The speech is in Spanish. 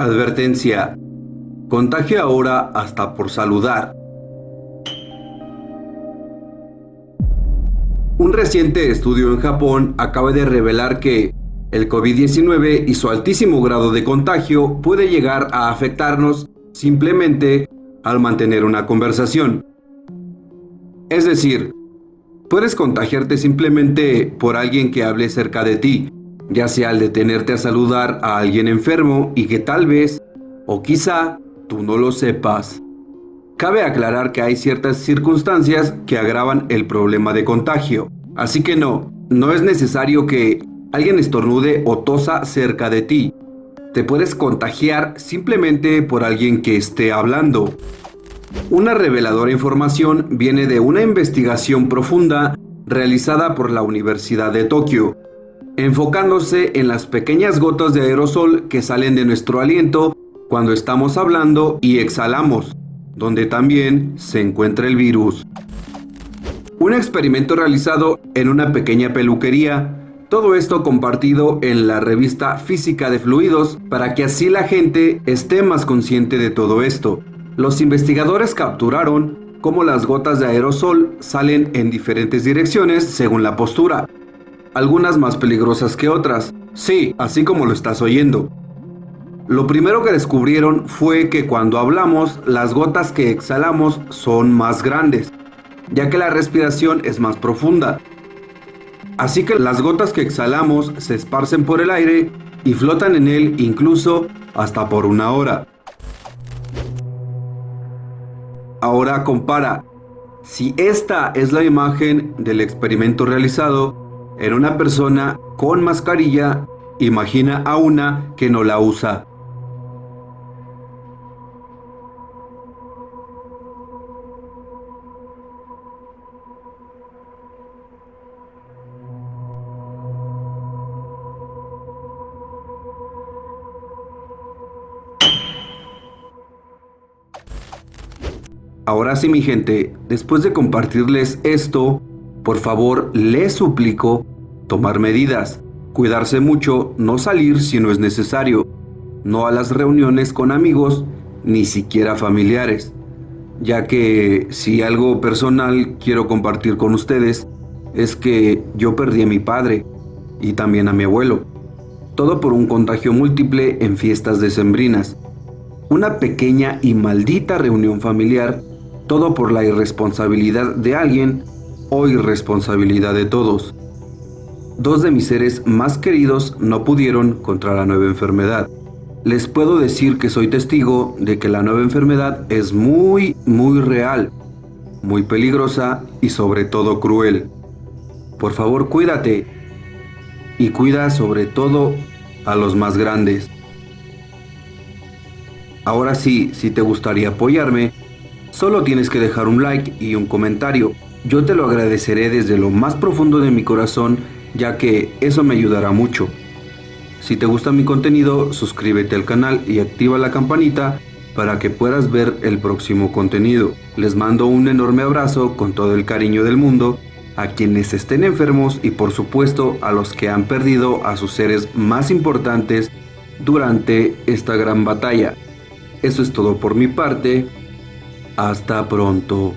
Advertencia. Contagio ahora hasta por saludar. Un reciente estudio en Japón acaba de revelar que el COVID-19 y su altísimo grado de contagio puede llegar a afectarnos simplemente al mantener una conversación. Es decir, puedes contagiarte simplemente por alguien que hable cerca de ti, ya sea al detenerte a saludar a alguien enfermo y que tal vez, o quizá, tú no lo sepas. Cabe aclarar que hay ciertas circunstancias que agravan el problema de contagio, así que no, no es necesario que alguien estornude o tosa cerca de ti. Te puedes contagiar simplemente por alguien que esté hablando. Una reveladora información viene de una investigación profunda realizada por la Universidad de Tokio, enfocándose en las pequeñas gotas de aerosol que salen de nuestro aliento cuando estamos hablando y exhalamos donde también se encuentra el virus. Un experimento realizado en una pequeña peluquería, todo esto compartido en la revista Física de Fluidos para que así la gente esté más consciente de todo esto. Los investigadores capturaron cómo las gotas de aerosol salen en diferentes direcciones según la postura, algunas más peligrosas que otras. Sí, así como lo estás oyendo. Lo primero que descubrieron fue que cuando hablamos, las gotas que exhalamos son más grandes, ya que la respiración es más profunda. Así que las gotas que exhalamos se esparcen por el aire y flotan en él incluso hasta por una hora. Ahora compara. Si esta es la imagen del experimento realizado en una persona con mascarilla, imagina a una que no la usa. Ahora sí mi gente, después de compartirles esto, por favor les suplico tomar medidas, cuidarse mucho, no salir si no es necesario, no a las reuniones con amigos, ni siquiera familiares, ya que si algo personal quiero compartir con ustedes es que yo perdí a mi padre y también a mi abuelo, todo por un contagio múltiple en fiestas decembrinas. Una pequeña y maldita reunión familiar todo por la irresponsabilidad de alguien o irresponsabilidad de todos. Dos de mis seres más queridos no pudieron contra la nueva enfermedad. Les puedo decir que soy testigo de que la nueva enfermedad es muy, muy real, muy peligrosa y sobre todo cruel. Por favor, cuídate y cuida sobre todo a los más grandes. Ahora sí, si te gustaría apoyarme, Solo tienes que dejar un like y un comentario. Yo te lo agradeceré desde lo más profundo de mi corazón, ya que eso me ayudará mucho. Si te gusta mi contenido, suscríbete al canal y activa la campanita para que puedas ver el próximo contenido. Les mando un enorme abrazo con todo el cariño del mundo a quienes estén enfermos y por supuesto a los que han perdido a sus seres más importantes durante esta gran batalla. Eso es todo por mi parte. Hasta pronto.